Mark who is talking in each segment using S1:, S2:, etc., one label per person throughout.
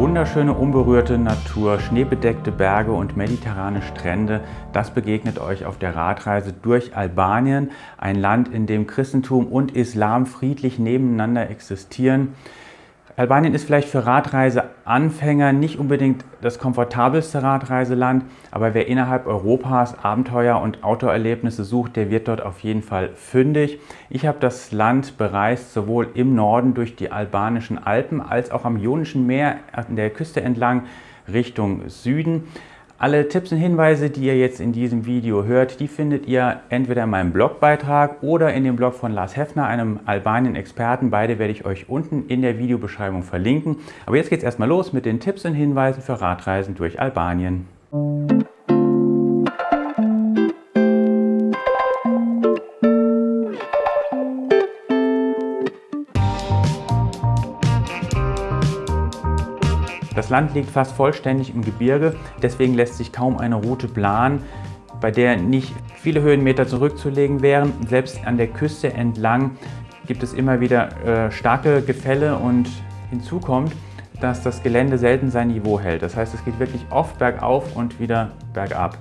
S1: Wunderschöne unberührte Natur, schneebedeckte Berge und mediterrane Strände, das begegnet euch auf der Radreise durch Albanien, ein Land, in dem Christentum und Islam friedlich nebeneinander existieren. Albanien ist vielleicht für Radreiseanfänger nicht unbedingt das komfortabelste Radreiseland, aber wer innerhalb Europas Abenteuer und Outdoor-Erlebnisse sucht, der wird dort auf jeden Fall fündig. Ich habe das Land bereist, sowohl im Norden durch die albanischen Alpen als auch am Ionischen Meer an der Küste entlang Richtung Süden. Alle Tipps und Hinweise, die ihr jetzt in diesem Video hört, die findet ihr entweder in meinem Blogbeitrag oder in dem Blog von Lars Heffner, einem Albanien-Experten. Beide werde ich euch unten in der Videobeschreibung verlinken. Aber jetzt geht es erstmal los mit den Tipps und Hinweisen für Radreisen durch Albanien. Das Land liegt fast vollständig im Gebirge, deswegen lässt sich kaum eine Route planen, bei der nicht viele Höhenmeter zurückzulegen wären. Selbst an der Küste entlang gibt es immer wieder äh, starke Gefälle und hinzu kommt, dass das Gelände selten sein Niveau hält. Das heißt, es geht wirklich oft bergauf und wieder bergab.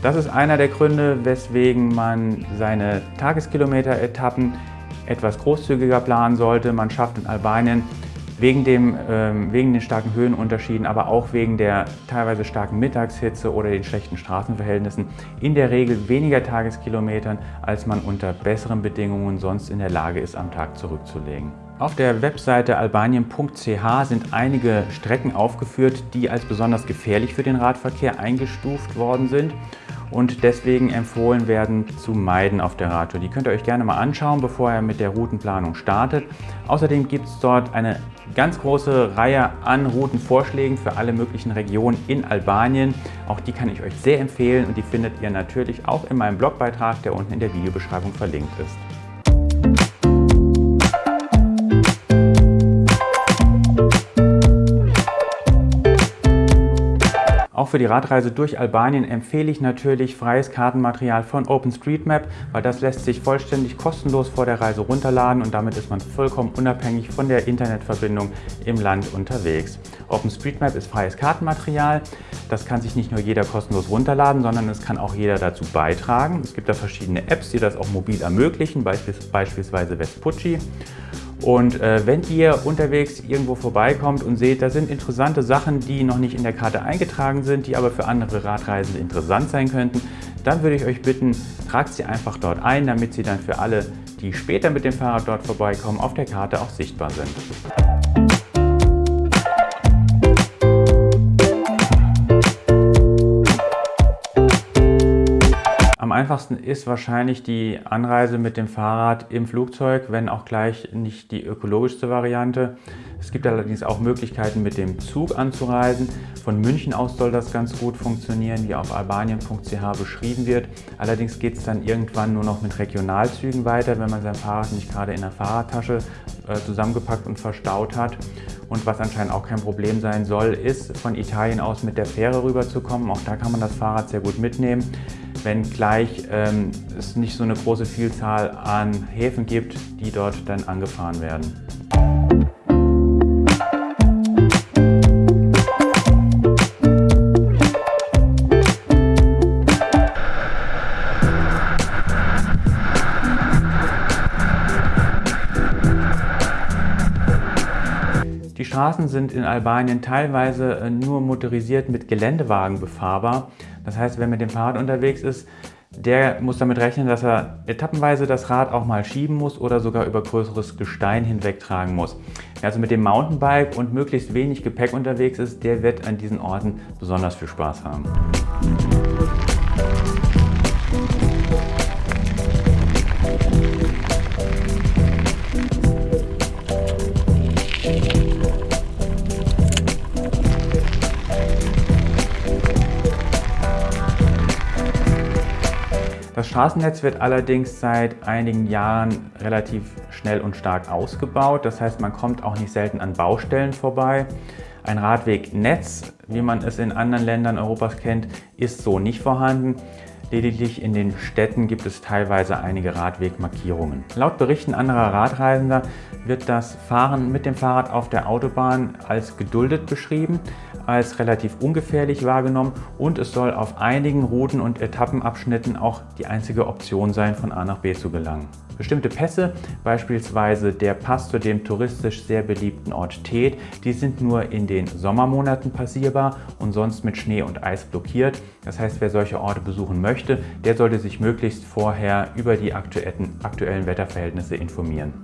S1: Das ist einer der Gründe, weswegen man seine Tageskilometer-Etappen etwas großzügiger planen sollte. Man schafft in Albanien Wegen, dem, ähm, wegen den starken Höhenunterschieden, aber auch wegen der teilweise starken Mittagshitze oder den schlechten Straßenverhältnissen in der Regel weniger Tageskilometern, als man unter besseren Bedingungen sonst in der Lage ist, am Tag zurückzulegen. Auf der Webseite albanien.ch sind einige Strecken aufgeführt, die als besonders gefährlich für den Radverkehr eingestuft worden sind und deswegen empfohlen werden zu meiden auf der Radtour. Die könnt ihr euch gerne mal anschauen, bevor ihr mit der Routenplanung startet. Außerdem gibt es dort eine ganz große Reihe an Routenvorschlägen für alle möglichen Regionen in Albanien. Auch die kann ich euch sehr empfehlen und die findet ihr natürlich auch in meinem Blogbeitrag, der unten in der Videobeschreibung verlinkt ist. Auch für die Radreise durch Albanien empfehle ich natürlich freies Kartenmaterial von OpenStreetMap, weil das lässt sich vollständig kostenlos vor der Reise runterladen und damit ist man vollkommen unabhängig von der Internetverbindung im Land unterwegs. OpenStreetMap ist freies Kartenmaterial. Das kann sich nicht nur jeder kostenlos runterladen, sondern es kann auch jeder dazu beitragen. Es gibt da verschiedene Apps, die das auch mobil ermöglichen, beispielsweise Vespucci. Und äh, wenn ihr unterwegs irgendwo vorbeikommt und seht, da sind interessante Sachen, die noch nicht in der Karte eingetragen sind, die aber für andere Radreisende interessant sein könnten, dann würde ich euch bitten, tragt sie einfach dort ein, damit sie dann für alle, die später mit dem Fahrrad dort vorbeikommen, auf der Karte auch sichtbar sind. Einfachsten ist wahrscheinlich die Anreise mit dem Fahrrad im Flugzeug, wenn auch gleich nicht die ökologischste Variante. Es gibt allerdings auch Möglichkeiten mit dem Zug anzureisen. Von München aus soll das ganz gut funktionieren, wie auf albanien.ch beschrieben wird. Allerdings geht es dann irgendwann nur noch mit Regionalzügen weiter, wenn man sein Fahrrad nicht gerade in der Fahrradtasche äh, zusammengepackt und verstaut hat. Und was anscheinend auch kein Problem sein soll, ist von Italien aus mit der Fähre rüberzukommen. Auch da kann man das Fahrrad sehr gut mitnehmen wenngleich ähm, es nicht so eine große Vielzahl an Häfen gibt, die dort dann angefahren werden. Die Straßen sind in Albanien teilweise äh, nur motorisiert mit Geländewagen befahrbar. Das heißt, wer mit dem Fahrrad unterwegs ist, der muss damit rechnen, dass er etappenweise das Rad auch mal schieben muss oder sogar über größeres Gestein hinwegtragen muss. Wer also mit dem Mountainbike und möglichst wenig Gepäck unterwegs ist, der wird an diesen Orten besonders viel Spaß haben. Straßennetz wird allerdings seit einigen Jahren relativ schnell und stark ausgebaut. Das heißt, man kommt auch nicht selten an Baustellen vorbei. Ein Radwegnetz, wie man es in anderen Ländern Europas kennt, ist so nicht vorhanden. Lediglich in den Städten gibt es teilweise einige Radwegmarkierungen. Laut Berichten anderer Radreisender wird das Fahren mit dem Fahrrad auf der Autobahn als geduldet beschrieben, als relativ ungefährlich wahrgenommen und es soll auf einigen Routen und Etappenabschnitten auch die einzige Option sein, von A nach B zu gelangen. Bestimmte Pässe, beispielsweise der Pass zu dem touristisch sehr beliebten Ort Tet, die sind nur in den Sommermonaten passierbar und sonst mit Schnee und Eis blockiert. Das heißt, wer solche Orte besuchen möchte, der sollte sich möglichst vorher über die aktuellen, aktuellen Wetterverhältnisse informieren.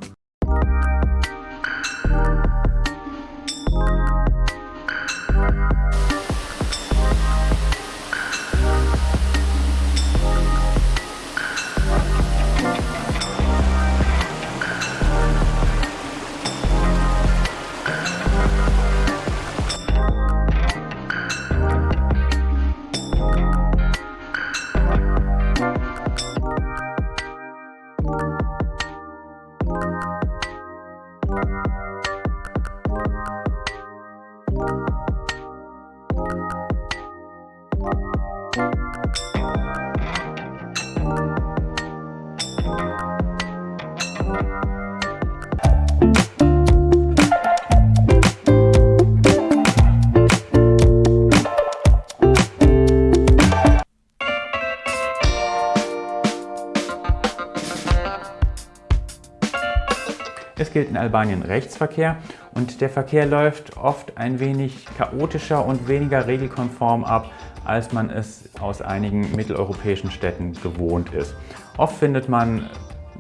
S1: Es gilt in Albanien Rechtsverkehr und der Verkehr läuft oft ein wenig chaotischer und weniger regelkonform ab, als man es aus einigen mitteleuropäischen Städten gewohnt ist. Oft findet man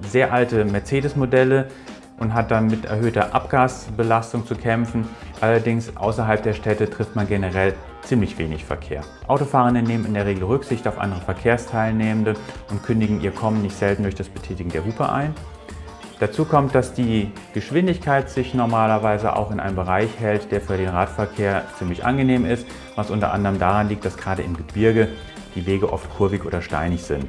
S1: sehr alte Mercedes-Modelle und hat dann mit erhöhter Abgasbelastung zu kämpfen. Allerdings außerhalb der Städte trifft man generell ziemlich wenig Verkehr. Autofahrende nehmen in der Regel Rücksicht auf andere Verkehrsteilnehmende und kündigen ihr Kommen nicht selten durch das Betätigen der Hupe ein. Dazu kommt, dass die Geschwindigkeit sich normalerweise auch in einem Bereich hält, der für den Radverkehr ziemlich angenehm ist, was unter anderem daran liegt, dass gerade im Gebirge die Wege oft kurvig oder steinig sind.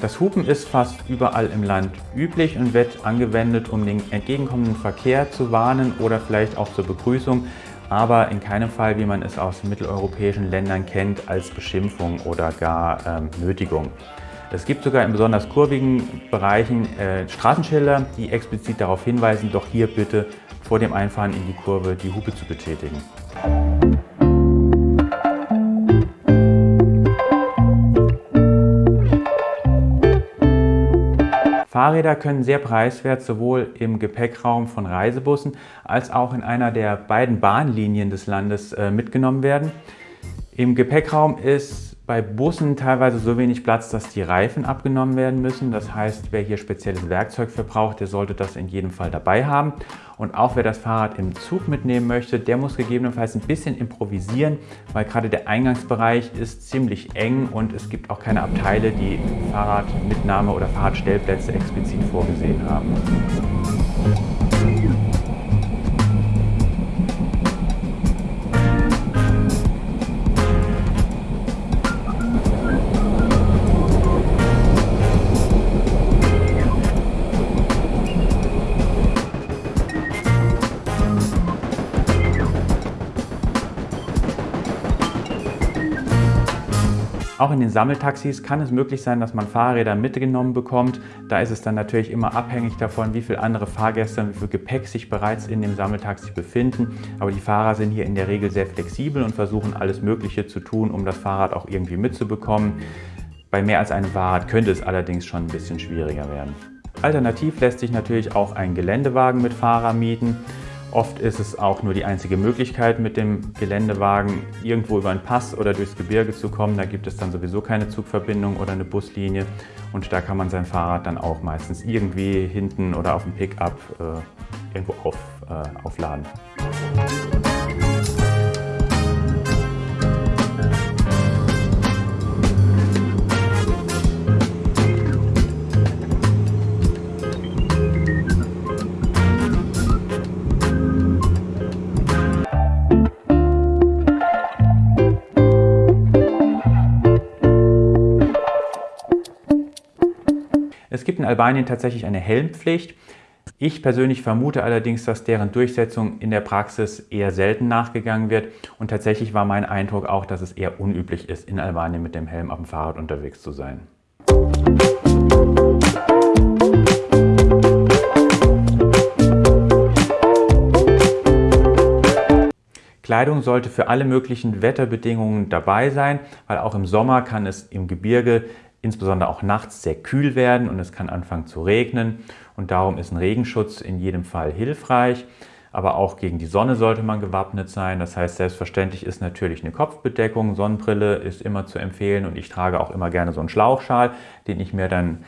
S1: Das Hupen ist fast überall im Land üblich und wird angewendet, um den entgegenkommenden Verkehr zu warnen oder vielleicht auch zur Begrüßung, aber in keinem Fall, wie man es aus mitteleuropäischen Ländern kennt, als Beschimpfung oder gar ähm, Nötigung. Es gibt sogar in besonders kurvigen Bereichen äh, Straßenschilder, die explizit darauf hinweisen, doch hier bitte vor dem Einfahren in die Kurve die Hupe zu betätigen. Fahrräder können sehr preiswert sowohl im Gepäckraum von Reisebussen als auch in einer der beiden Bahnlinien des Landes äh, mitgenommen werden. Im Gepäckraum ist bei Bussen teilweise so wenig Platz, dass die Reifen abgenommen werden müssen. Das heißt, wer hier spezielles Werkzeug verbraucht, der sollte das in jedem Fall dabei haben. Und auch wer das Fahrrad im Zug mitnehmen möchte, der muss gegebenenfalls ein bisschen improvisieren, weil gerade der Eingangsbereich ist ziemlich eng und es gibt auch keine Abteile, die Fahrradmitnahme oder Fahrradstellplätze explizit vorgesehen haben. Auch in den Sammeltaxis kann es möglich sein, dass man Fahrräder mitgenommen bekommt. Da ist es dann natürlich immer abhängig davon, wie viele andere Fahrgäste und wie viel Gepäck sich bereits in dem Sammeltaxi befinden. Aber die Fahrer sind hier in der Regel sehr flexibel und versuchen alles Mögliche zu tun, um das Fahrrad auch irgendwie mitzubekommen. Bei mehr als einem Fahrrad könnte es allerdings schon ein bisschen schwieriger werden. Alternativ lässt sich natürlich auch ein Geländewagen mit Fahrer mieten. Oft ist es auch nur die einzige Möglichkeit, mit dem Geländewagen irgendwo über einen Pass oder durchs Gebirge zu kommen. Da gibt es dann sowieso keine Zugverbindung oder eine Buslinie und da kann man sein Fahrrad dann auch meistens irgendwie hinten oder auf dem Pickup äh, irgendwo auf, äh, aufladen. Es gibt in Albanien tatsächlich eine Helmpflicht. Ich persönlich vermute allerdings, dass deren Durchsetzung in der Praxis eher selten nachgegangen wird und tatsächlich war mein Eindruck auch, dass es eher unüblich ist, in Albanien mit dem Helm auf dem Fahrrad unterwegs zu sein. Kleidung sollte für alle möglichen Wetterbedingungen dabei sein, weil auch im Sommer kann es im Gebirge insbesondere auch nachts sehr kühl werden und es kann anfangen zu regnen und darum ist ein Regenschutz in jedem Fall hilfreich. Aber auch gegen die Sonne sollte man gewappnet sein. Das heißt, selbstverständlich ist natürlich eine Kopfbedeckung, Sonnenbrille ist immer zu empfehlen und ich trage auch immer gerne so einen Schlauchschal, den ich mir dann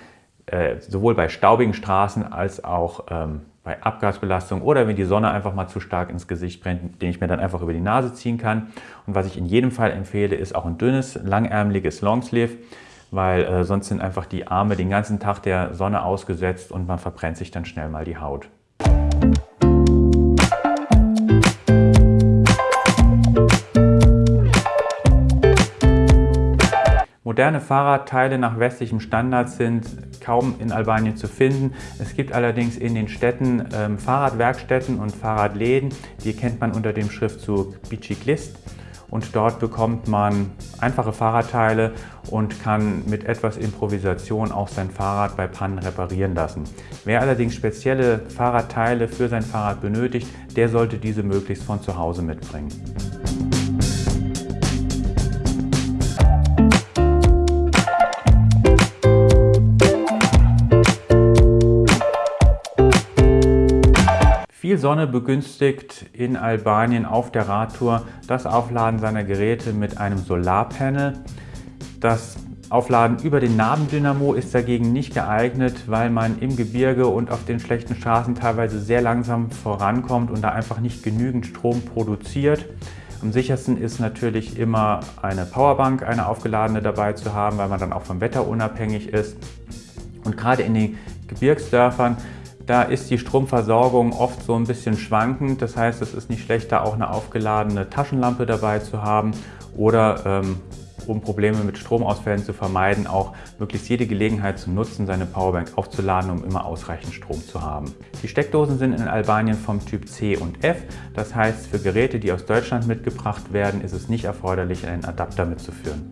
S1: äh, sowohl bei staubigen Straßen als auch ähm, bei Abgasbelastung oder wenn die Sonne einfach mal zu stark ins Gesicht brennt, den ich mir dann einfach über die Nase ziehen kann. Und was ich in jedem Fall empfehle, ist auch ein dünnes, langärmeliges Longsleeve weil äh, sonst sind einfach die Arme den ganzen Tag der Sonne ausgesetzt und man verbrennt sich dann schnell mal die Haut. Moderne Fahrradteile nach westlichem Standard sind kaum in Albanien zu finden. Es gibt allerdings in den Städten ähm, Fahrradwerkstätten und Fahrradläden. Die kennt man unter dem Schriftzug Biciclist und dort bekommt man einfache Fahrradteile und kann mit etwas Improvisation auch sein Fahrrad bei Pannen reparieren lassen. Wer allerdings spezielle Fahrradteile für sein Fahrrad benötigt, der sollte diese möglichst von zu Hause mitbringen. Sonne begünstigt in Albanien auf der Radtour das Aufladen seiner Geräte mit einem Solarpanel. Das Aufladen über den Nabendynamo ist dagegen nicht geeignet, weil man im Gebirge und auf den schlechten Straßen teilweise sehr langsam vorankommt und da einfach nicht genügend Strom produziert. Am sichersten ist natürlich immer eine Powerbank, eine aufgeladene dabei zu haben, weil man dann auch vom Wetter unabhängig ist. Und gerade in den Gebirgsdörfern da ist die Stromversorgung oft so ein bisschen schwankend. Das heißt, es ist nicht schlecht, da auch eine aufgeladene Taschenlampe dabei zu haben oder ähm, um Probleme mit Stromausfällen zu vermeiden, auch möglichst jede Gelegenheit zu nutzen, seine Powerbank aufzuladen, um immer ausreichend Strom zu haben. Die Steckdosen sind in Albanien vom Typ C und F. Das heißt, für Geräte, die aus Deutschland mitgebracht werden, ist es nicht erforderlich, einen Adapter mitzuführen.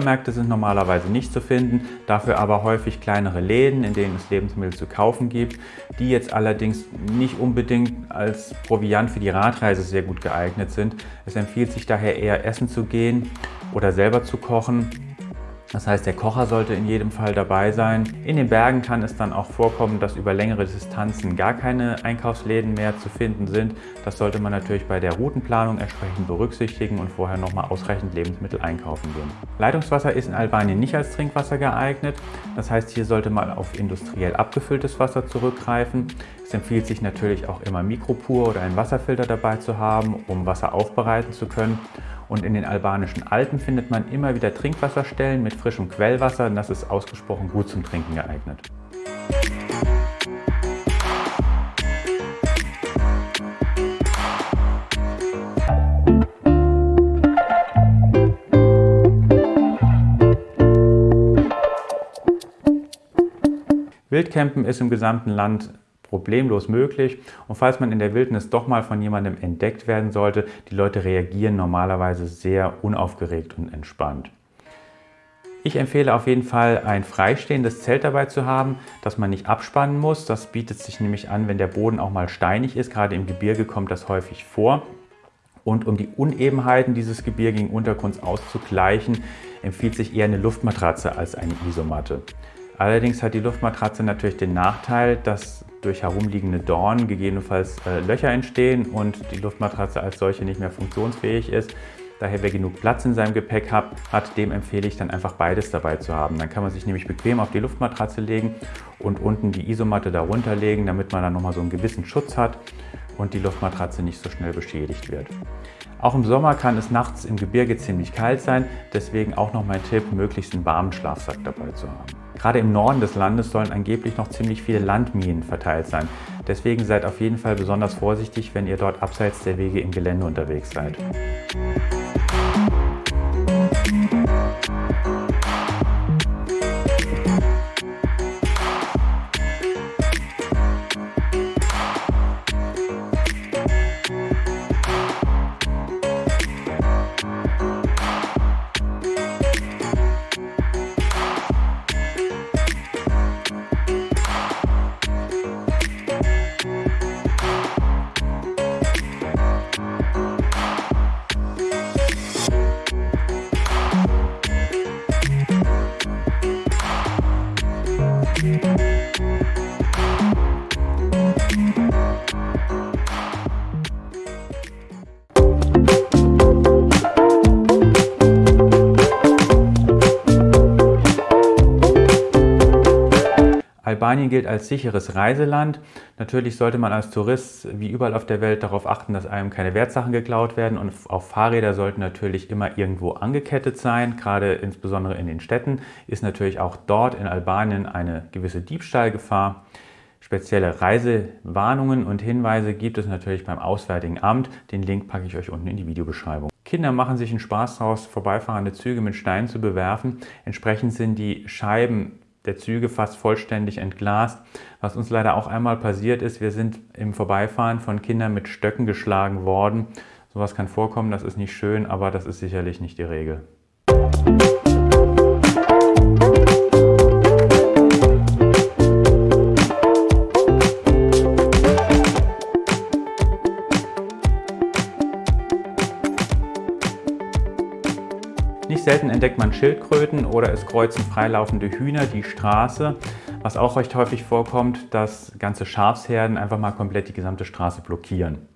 S1: Supermärkte sind normalerweise nicht zu finden, dafür aber häufig kleinere Läden, in denen es Lebensmittel zu kaufen gibt, die jetzt allerdings nicht unbedingt als Proviant für die Radreise sehr gut geeignet sind. Es empfiehlt sich daher eher essen zu gehen oder selber zu kochen das heißt, der Kocher sollte in jedem Fall dabei sein. In den Bergen kann es dann auch vorkommen, dass über längere Distanzen gar keine Einkaufsläden mehr zu finden sind. Das sollte man natürlich bei der Routenplanung entsprechend berücksichtigen und vorher nochmal ausreichend Lebensmittel einkaufen gehen. Leitungswasser ist in Albanien nicht als Trinkwasser geeignet. Das heißt, hier sollte man auf industriell abgefülltes Wasser zurückgreifen. Es empfiehlt sich natürlich auch immer Mikropur oder einen Wasserfilter dabei zu haben, um Wasser aufbereiten zu können. Und in den albanischen Alpen findet man immer wieder Trinkwasserstellen mit frischem Quellwasser und das ist ausgesprochen gut zum Trinken geeignet. Wildcampen ist im gesamten Land problemlos möglich. Und falls man in der Wildnis doch mal von jemandem entdeckt werden sollte, die Leute reagieren normalerweise sehr unaufgeregt und entspannt. Ich empfehle auf jeden Fall ein freistehendes Zelt dabei zu haben, das man nicht abspannen muss. Das bietet sich nämlich an, wenn der Boden auch mal steinig ist. Gerade im Gebirge kommt das häufig vor. Und um die Unebenheiten dieses gebirgigen Untergrunds auszugleichen, empfiehlt sich eher eine Luftmatratze als eine Isomatte. Allerdings hat die Luftmatratze natürlich den Nachteil, dass durch herumliegende Dornen gegebenenfalls äh, Löcher entstehen und die Luftmatratze als solche nicht mehr funktionsfähig ist. Daher, wer genug Platz in seinem Gepäck hat, hat, dem empfehle ich dann einfach beides dabei zu haben. Dann kann man sich nämlich bequem auf die Luftmatratze legen und unten die Isomatte darunter legen, damit man dann nochmal so einen gewissen Schutz hat und die Luftmatratze nicht so schnell beschädigt wird. Auch im Sommer kann es nachts im Gebirge ziemlich kalt sein, deswegen auch noch mein Tipp, möglichst einen warmen Schlafsack dabei zu haben. Gerade im Norden des Landes sollen angeblich noch ziemlich viele Landminen verteilt sein. Deswegen seid auf jeden Fall besonders vorsichtig, wenn ihr dort abseits der Wege im Gelände unterwegs seid. Albanien gilt als sicheres Reiseland. Natürlich sollte man als Tourist wie überall auf der Welt darauf achten, dass einem keine Wertsachen geklaut werden und auch Fahrräder sollten natürlich immer irgendwo angekettet sein. Gerade insbesondere in den Städten ist natürlich auch dort in Albanien eine gewisse Diebstahlgefahr. Spezielle Reisewarnungen und Hinweise gibt es natürlich beim Auswärtigen Amt. Den Link packe ich euch unten in die Videobeschreibung. Kinder machen sich einen Spaß daraus, vorbeifahrende Züge mit Steinen zu bewerfen. Entsprechend sind die Scheiben der Züge fast vollständig entglast. Was uns leider auch einmal passiert ist, wir sind im Vorbeifahren von Kindern mit Stöcken geschlagen worden. Sowas kann vorkommen, das ist nicht schön, aber das ist sicherlich nicht die Regel. Selten entdeckt man Schildkröten oder es kreuzen freilaufende Hühner die Straße. Was auch recht häufig vorkommt, dass ganze Schafsherden einfach mal komplett die gesamte Straße blockieren.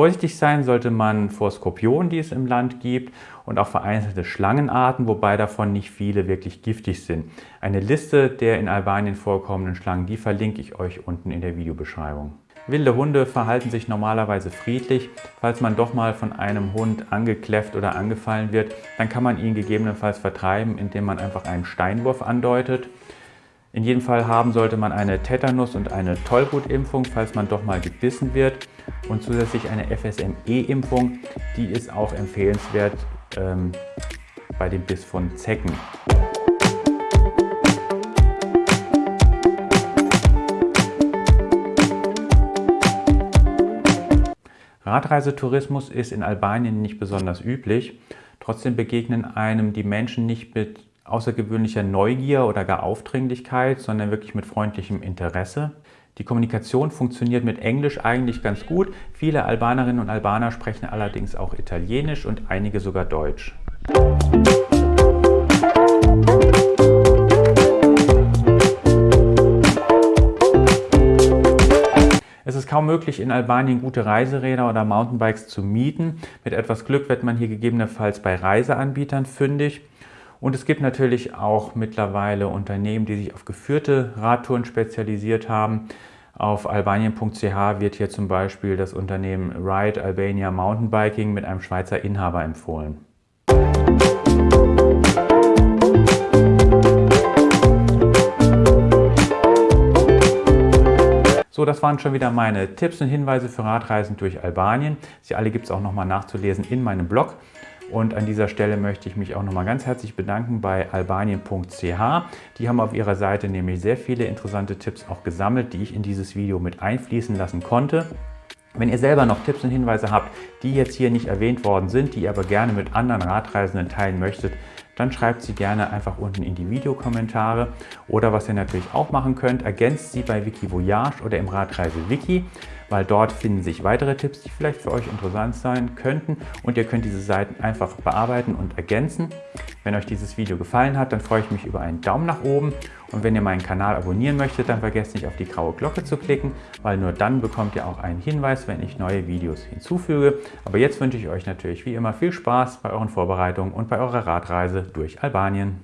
S1: Vorsichtig sein sollte man vor Skorpionen, die es im Land gibt und auch vereinzelte Schlangenarten, wobei davon nicht viele wirklich giftig sind. Eine Liste der in Albanien vorkommenden Schlangen, die verlinke ich euch unten in der Videobeschreibung. Wilde Hunde verhalten sich normalerweise friedlich. Falls man doch mal von einem Hund angekläfft oder angefallen wird, dann kann man ihn gegebenenfalls vertreiben, indem man einfach einen Steinwurf andeutet. In jedem Fall haben sollte man eine Tetanus- und eine Tollwutimpfung, falls man doch mal gebissen wird. Und zusätzlich eine FSME-Impfung, die ist auch empfehlenswert ähm, bei dem Biss von Zecken. Radreisetourismus ist in Albanien nicht besonders üblich. Trotzdem begegnen einem die Menschen nicht mit außergewöhnlicher Neugier oder gar Aufdringlichkeit, sondern wirklich mit freundlichem Interesse. Die Kommunikation funktioniert mit Englisch eigentlich ganz gut. Viele Albanerinnen und Albaner sprechen allerdings auch Italienisch und einige sogar Deutsch. Es ist kaum möglich, in Albanien gute Reiseräder oder Mountainbikes zu mieten. Mit etwas Glück wird man hier gegebenenfalls bei Reiseanbietern fündig. Und es gibt natürlich auch mittlerweile Unternehmen, die sich auf geführte Radtouren spezialisiert haben. Auf albanien.ch wird hier zum Beispiel das Unternehmen Ride Albania Mountainbiking mit einem Schweizer Inhaber empfohlen. So, das waren schon wieder meine Tipps und Hinweise für Radreisen durch Albanien. Sie alle gibt es auch nochmal nachzulesen in meinem Blog. Und an dieser Stelle möchte ich mich auch nochmal ganz herzlich bedanken bei albanien.ch. Die haben auf ihrer Seite nämlich sehr viele interessante Tipps auch gesammelt, die ich in dieses Video mit einfließen lassen konnte. Wenn ihr selber noch Tipps und Hinweise habt, die jetzt hier nicht erwähnt worden sind, die ihr aber gerne mit anderen Radreisenden teilen möchtet, dann schreibt sie gerne einfach unten in die Videokommentare. Oder was ihr natürlich auch machen könnt, ergänzt sie bei Wikivoyage oder im Radreise Wiki. Weil dort finden sich weitere Tipps, die vielleicht für euch interessant sein könnten und ihr könnt diese Seiten einfach bearbeiten und ergänzen. Wenn euch dieses Video gefallen hat, dann freue ich mich über einen Daumen nach oben und wenn ihr meinen Kanal abonnieren möchtet, dann vergesst nicht auf die graue Glocke zu klicken, weil nur dann bekommt ihr auch einen Hinweis, wenn ich neue Videos hinzufüge. Aber jetzt wünsche ich euch natürlich wie immer viel Spaß bei euren Vorbereitungen und bei eurer Radreise durch Albanien.